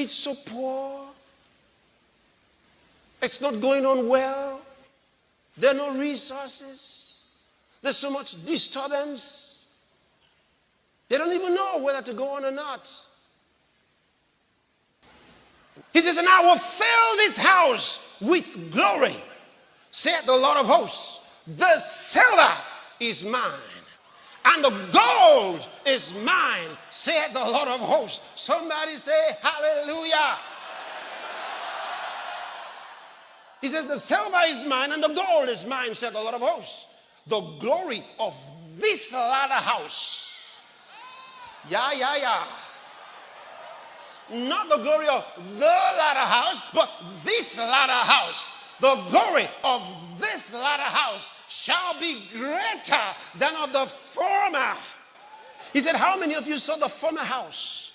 It's so poor. It's not going on well. There are no resources. There's so much disturbance. They don't even know whether to go on or not. He says, And I will fill this house with glory, said the Lord of hosts. The silver is mine, and the gold is mine, said the Lord of hosts. Somebody say, Hallelujah. He says, The silver is mine and the gold is mine, said the Lord of hosts. The glory of this latter house. Yeah, yeah, yeah. Not the glory of the latter house, but this latter house. The glory of this latter house shall be greater than of the former. He said, How many of you saw the former house?